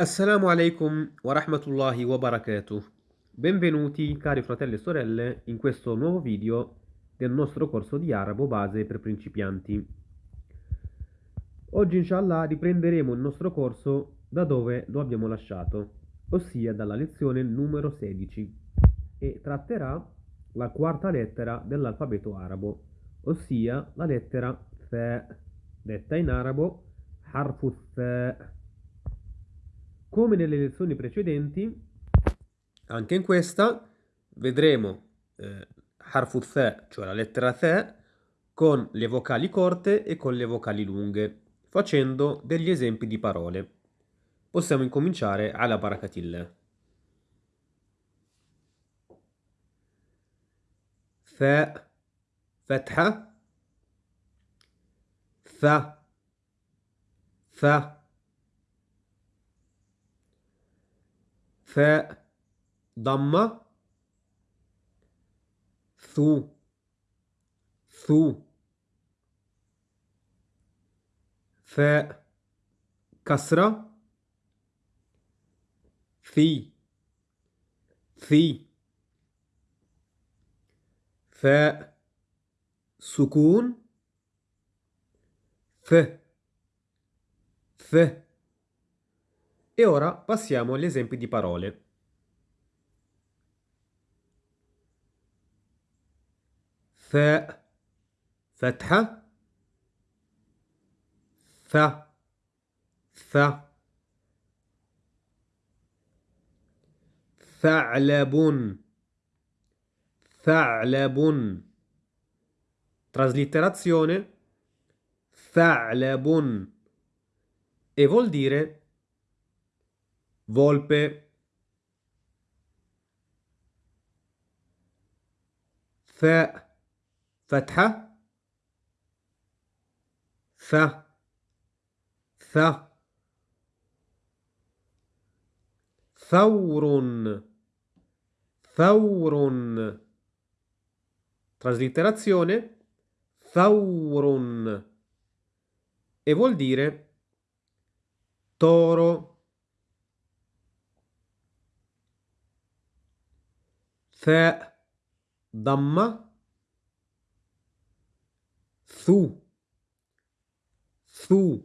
Assalamu alaikum wa rahmatullahi wa barakatuh. Benvenuti cari fratelli e sorelle in questo nuovo video del nostro corso di arabo base per principianti. Oggi inshallah riprenderemo il nostro corso da dove lo abbiamo lasciato, ossia dalla lezione numero 16 e tratterà la quarta lettera dell'alfabeto arabo, ossia la lettera Fa, detta in arabo harfu Fa. Come nelle lezioni precedenti, anche in questa vedremo eh, harfu the, cioè la lettera the, con le vocali corte e con le vocali lunghe, facendo degli esempi di parole. Possiamo incominciare alla barakatillah. ثاء فتحة ث ث ثاء ضمة ثو ثو. ثاء كسرة ثي ثي. ثاء سكون ف ف E ora passiamo agli esempi di parole. ثاء فتحة ث ث ثعلب ثعلب traslitterazione ثعلب e vuol dire volpe ثاء فتحة ث ث ثور ثور traslitterazione ثور e vuol dire toro ثاء ضمة ثو ثو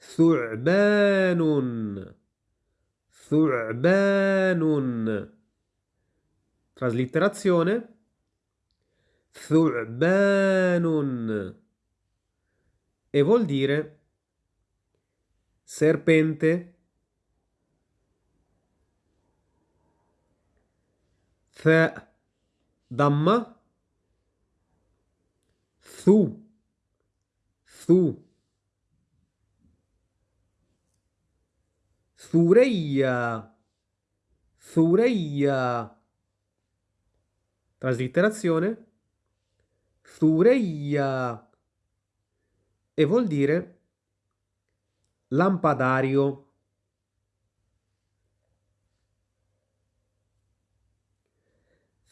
ثعبان ثعبان traslitterazione ثعبان e vuol dire serpente ثاء ضمة ثو ثو ثريا ثريا traslitterazione ثريا e vuol dire lampadario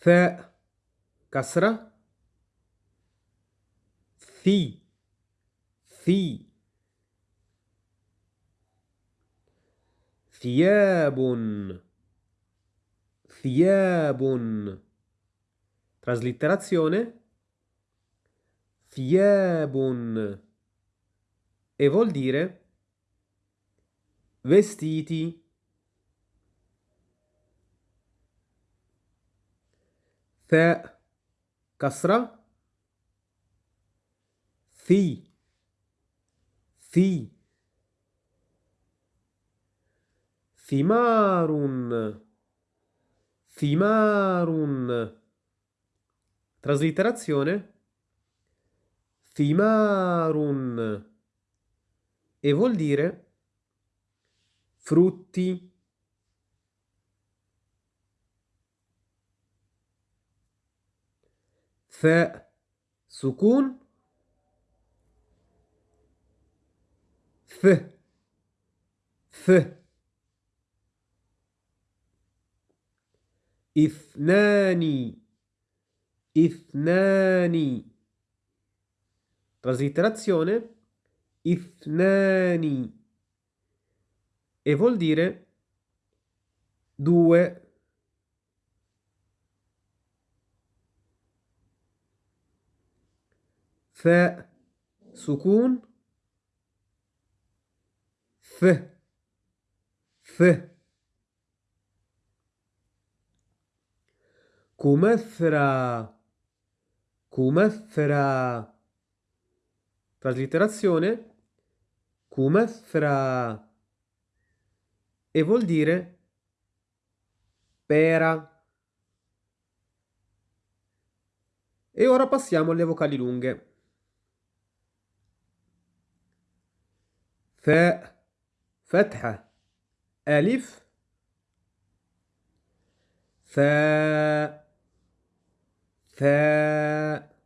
ثاء كسرة ثي ثي ثياب ثياب traslitterazione ثياب e vuol dire vestiti ثاء كسرة في في ثمار ثمار traslitterazione ثمار e vuol dire frutti فاء سكون ف ف اثنان اثنان traslitterazione ithnani e vuol dire due. ف سكون ف ف كمثرى كمثرى Traslitterazione Kumethra e vuol dire pera. E ora passiamo alle vocali lunghe. ثاء فتحة ألف ثاء ثاء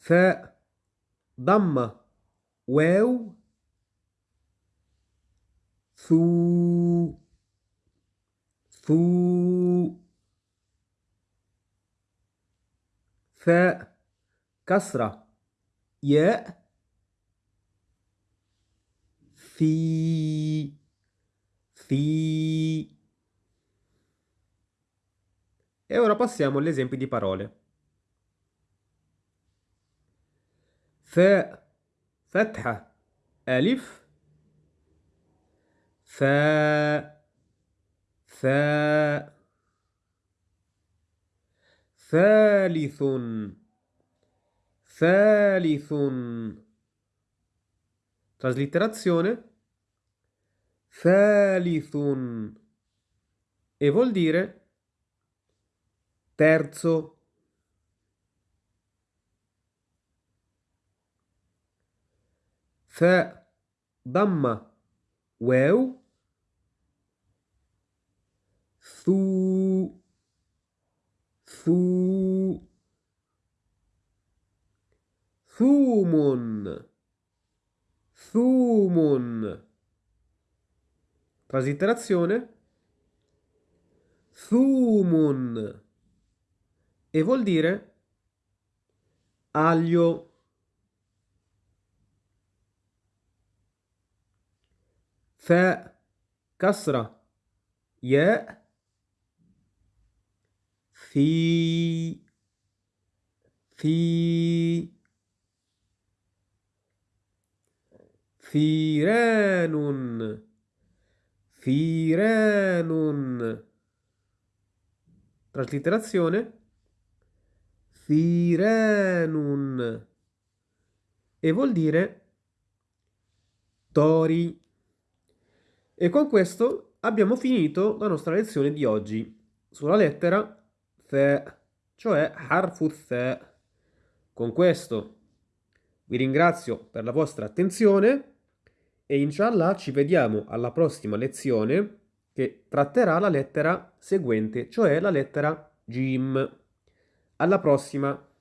ثاء ضمة واو ثو ثو ثاء كسرة ياء في في E ora passiamo agli esempi di parole. فاء فتحة ألف ثاء ثاء ثالث ثالث Traslitterazione. Thalithun e vuol dire terzo. Th damma. Weu. Thu. Thu. Thumun thumun. Traslitterazione thumun e vuol dire aglio. Fe. Kasra. Ye. Fi. Fi. فيران فيران Traslitterazione Firenun e vuol dire tori. E con questo abbiamo finito la nostra lezione di oggi sulla lettera The, cioè Harfu The. Con questo vi ringrazio per la vostra attenzione e inshallah ci vediamo alla prossima lezione che tratterà la lettera seguente, cioè la lettera Jim. Alla prossima!